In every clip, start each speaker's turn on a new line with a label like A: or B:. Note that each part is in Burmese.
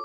A: အ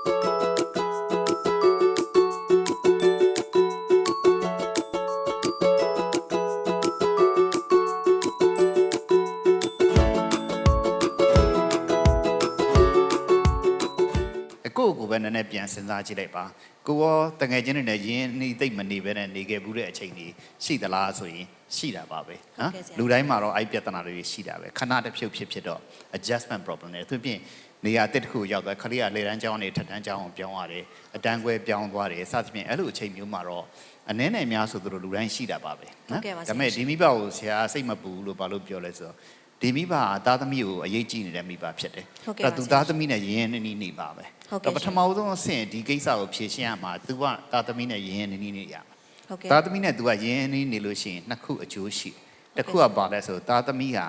A: ကိုကိုပဲနည်းနည်းပြန်စဉ်းစားကြည့်လိုက်ပါကိုရောတငယ်ချင်းတွေနဲ့ရင်းနှီးသိမ့်မနေပဲနဲ့နေခဲ့ဘူးတဲ့အချိန်ကြီးရှိသလားဆိုရင်ရှိတာပါပဲနော်လူတိုင်းမှာတော့အဲ့ပြဿနာတွေရှိတာပဲခဏတစ်ဖြုတ်ဖြစ်ဖြစ်တော့ adjustment problem တွေသူပြင် နေရာတစ်တစ်ခုရောက်သွားခလေးကလေတန်းကျောင်းနေထက်တန်းကျောင်းအောင်ပြောင်းရတယ်အတန်းခွဲပြောင်းသွားတယ်စသဖြင့်အဲ့လိုအချိန်မျိုးမှာတော့အနည်းနဲ့များဆိုသူတို့လူတိုင်းရှိတာပါပဲနော်ဒါပေမဲ့ဒီမိဘကိုဆရာစိတ်မပူဘူးလို့ဘာလို့ပြောလဲဆိုတော့ဒီမိဘကသားသမီးကိုအရေးကြီးနေတဲ့မိဘဖြစ်တယ်အဲ့သူသားသမီးနဲ့ရင်းရင်းနှီးနှီးနေပါပဲ
B: ဟုတ်
A: တော့
B: ကဲ့
A: ပထမဆုံးအဆင့်ဒီကိစ္စကိုဖြေရှင်းရမှာ तू ကတာသမီနဲ့ရင်းရင်းနှီးနှီးနေရမှာ
B: ဟုတ်ကဲ့
A: တာသမီနဲ့ तू ကရင်းရင်းနှီးနေလို့ရှိရင်နှစ်ခုအကျိုးရှိတယ်တစ်ခုကပါလဲဆိုတာသမီဟာ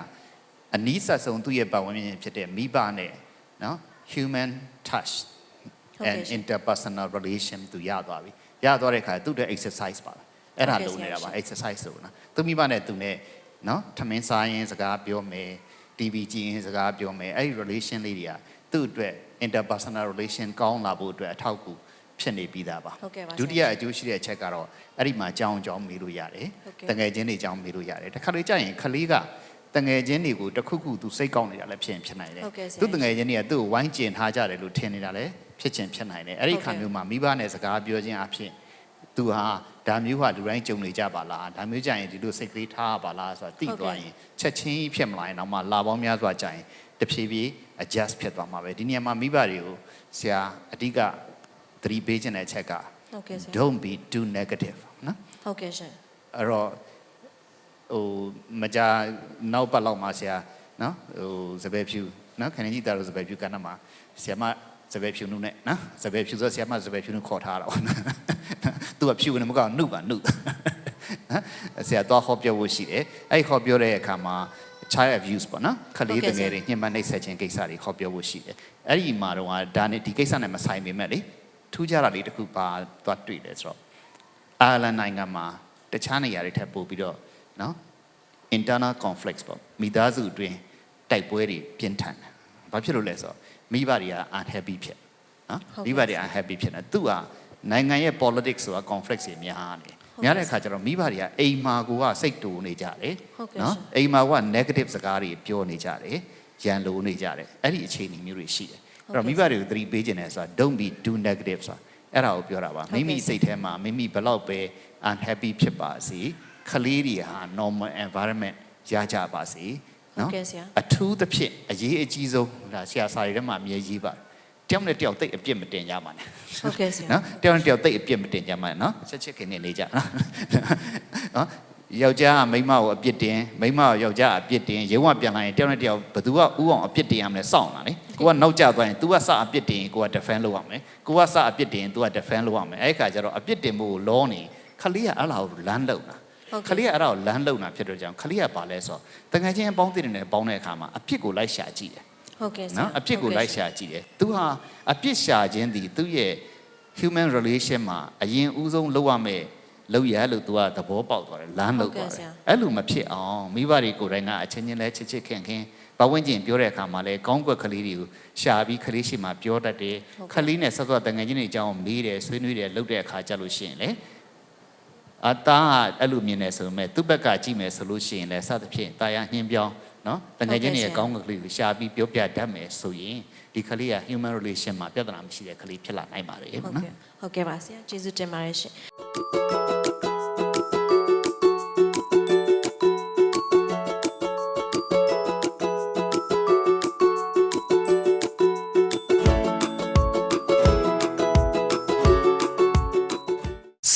A: အနီးဆက်ဆုံးသူ့ရဲ့ပတ်ဝန်းကျင်ဖြစ်တဲ့မိဘနဲ့ နော် human touch
B: ဟုတ်ကဲ့
A: and
B: ရှင်
A: interpersonal relation သူရသွားပြီရသွားတဲ့ခါသူ့တဲ့ exercise ပါအဲ့ဒါ
B: ဟုတ်ကဲ့
A: လုံးနေတာပါ
B: ဆရာ
A: exercise ဆိုနော်သူမိဘနဲ့သူနဲ့နော်ထမင်းစားရင်စကားပြောမယ် TV ကြည့်ရင်စကားပြောမယ်အဲ့ဒီ relation လေးတွေကသူ့အတွက် interpersonal relation ကောင်းလာဖို့အတွက်အထောက်အကူဖြစ်နေပြီးသားပါ
B: ဟုတ်ကဲ့ပါဆရာ
A: ဒုတိယအကျိုးရှိတဲ့အချက်ကတော့အဲ့ဒီမှာကြောင်းကြောင်းမေးလို့ရတယ်
B: ဟုတ်ကဲ့
A: တငယ်ချင်းတွေကြောင်းမေးလို့ရတယ်တစ်ခါလေကြာရင်ခလေးက တငယ်ချင်းတွေကိုတစ်ခုခုသူစိတ်ကောင်းနေတာလည်းဖြစ်ရင်ဖြစ်နိုင်တယ်
B: ဟုတ်ကဲ့ဆရာ
A: သူတငယ်ချင်းတွေကသူ့ကိုဝိုင်းကျင်ထားကြတယ်လို့ထင်နေတာလည်းဖြစ်ချင်ဖြစ်နိုင်တယ်အဲ့ဒီ
B: ဟုတ်
A: ခါ
B: ကဲ့
A: မျိုးမှာမိဘနဲ့စကားပြောခြင်းအဖြစ်သူဟာဒါမျိုးဟာလူတိုင်းကြုံနေကြပါလားဒါမျိုးကြရင်ဒီလိုစိတ်ကလေးထားရပါလားဆိုတာသိသွားရင်ချက်ချင်းကြီးဖြစ်မလာရင်တော့မှလာပေါင်းများစွာကြာရင်တဖြည်းဖြည်း adjust ဖြစ်သွားမှာပဲဒီနေရာမှာမိဘတွေကိုဆရာအဓိကသတိပေးခြင်းတဲ့အချက်က
B: ဟုတ်ကဲ့ဆရာ
A: don't be too negative နော်
B: ဟုတ်ကဲ့ရှင်
A: အဲ့တော့ ဟိုမကြာနောက်ပတ်လောက်မှာဆရာနော်ဟိုစပယ်ဖြူနော်ခဏကြီးတာလို့စပယ်ဖြူကဏ္ဍမှာဆရာမစပယ်ဖြူနုနဲ့နော်စပယ်ဖြူဆိုဆရာမစပယ်ဖြူနုခေါ်ထားတာပေါ့နော်သူကဖြူနေမကောက်နုပါနုနော်ဆရာတော့ဟောပြောဖို့ရှိတယ်အဲ့ဟောပြောတဲ့အခါမှာ child abuse ပေါ့နော်ခလေးတငယ်တွေညှဉ်းပန်းနှိပ်စက်ခြင်းကိစ္စတွေခေါ်ပြောဖို့ရှိတယ်အဲ့ဒီမှာတော့ဒါနဲ့ဒီကိစ္စနဲ့မဆိုင်ပေမဲ့လေထူးခြားတာလေးတစ်ခုပါသွားတွေ့တယ်ဆိုတော့အာလန်နိုင်ငံမှာတခြားနေရာတွေထပ်ပို့ပြီးတော့ နော် internal conflicts ပေါ့မိသားစုအတွင်းတိုက်ပွဲတွေပြင်းထန်တယ်။ဘာဖြစ်လို့လဲဆိုတော့မိဘတွေက unhappy ဖြစ်နော်
B: ဟုတ်ကဲ့
A: မိဘတွေ unhappy ဖြစ်နေသူကနိုင်ငံရဲ့ politics ဆိုတာ conflict တွေများနေ
B: ဟုတ်ကဲ့
A: များတဲ့အခါကျတော့မိဘတွေကအိမ်မာကိုကစိတ်တူနေကြတယ်
B: ဟုတ်ကဲ့
A: နော်
B: ရှင်
A: အိမ်မာက negative စကားတွေပြောနေကြတယ်ရန်လိုနေကြတယ်အဲ့ဒီအခြေအနေမျိုးတွေရှိတယ်အဲ့တော့မိဘတွေကိုသတိပေးခြင်းလဲဆိုတာ don't be too negative ဆိုတာအဲ့ဒါကိုပြောတာပါ
B: ဟုတ်ကဲ့
A: မိမိစိတ်ထဲမှာမိမိဘယ်လောက်ပဲ unhappy ဖြစ်ပါစေ ခလေးတွေဟာ normal environment ရကြပါစေ
B: ဟုတ်
A: နော်
B: ကဲ့ဆရာ
A: အထူးသဖြင့်အရေးအကြီးဆုံးဒါဆရာစာရီထဲမှာအမြဲရေးပါတယ်တယောက်နဲ့တယောက်တိတ်အပြစ်မတင်ကြပါနဲ့
B: ဟုတ်ကဲ့ဆရာ
A: နော်တယောက်နဲ့တယောက်တိတ်အပြစ်မတင်ကြပါနဲ့နော်ချက်ချစ်ခင်နေနေကြနော်နော်ယောက်ျားကမိန်းမကိုအပြစ်တင်မိန်းမကယောက်ျားအပြစ်တင်ရုံးကပြန်လာရင်တယောက်နဲ့တယောက်ဘယ်သူကဥအောင်အပြစ်တင်ရမလဲစောင့်လာလေကိုကနောက်ကျသွားရင် तू ကစအပြစ်တင်ရင်ကိုက defend လုပ်ရမယ်ကိုကစအပြစ်တင်ရင် तू က defend လုပ်ရမယ်အဲ့ဒီခါကျတော့အပြစ်တင်ဖို့လောနေခလေးကအဲ့လာကိုလမ်းလုံတာ
B: ဟုတ်
A: ခ
B: ကဲ့
A: လေးကအဲ့ဒါကိုလမ်းလုံတာဖြစ်တော့ကြောင့်ခလေးကပါလဲဆိုတော့တကယ်ချင်းအပေါင်းအသင်းတွေနဲ့ပေါင်းတဲ့အခါမှာအပြစ်ကိုလိုက်ရှာကြည့်တယ်
B: ဟုတ်ကဲ့ဆရာ
A: နော်အပြစ်ကိုလိုက်ရှာကြည့်တယ်သူဟာအပြစ်ရှာခြင်းဒီသူ့ရဲ့ human relation မှာအရင်ဦးဆုံးလုပ်ရမယ့်လုပ်ရလို့သူကသဘောပေါက်သွားတယ်လမ်းလုပ်သွားတယ်အဲ့လိုမဖြစ်အောင်မိဘတွေကိုယ်တိုင်ကအချင်းချင်းလဲချစ်ချစ်ခင်ခင်ဘဝဝင်ကျင်ပြောတဲ့အခါမှာလဲကောင်းကွက်ကလေးတွေကိုရှာပြီးခလေးရှိမှပြောတတ်တယ်ခလေးနဲ့ဆက်သွယ်တငယ်ချင်းတွေအကြောင်းမေးတယ်ဆွေးနွေးတယ်လုပ်တဲ့အခါကြလို့ရှိရင်လေ အသားကအဲ့လိုမြင်နေဆိုပေမဲ့သူ့ဘက်ကကြည့်မယ်ဆိုလို့ရှိရင်လဲစသဖြင့်တာယာနှင်းပြောင်းနော်တငယ်ချင်းတွေရဲ့ကောင်းကွက်ကလေးကိုရှာပြီးပြောပြတတ်မယ်ဆိုရင်ဒီခလေးက human relation မှာပြဿနာမရှိတဲ့ခလေးဖြစ်လာနိုင်ပါတယ်
B: ဟုတ်
A: နော်
B: ကဲ့ဟုတ်ကဲ့ပါဆရာကျေးဇူးတင်ပါတယ်ရှင်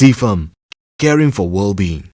C: CFAM, caring for well being.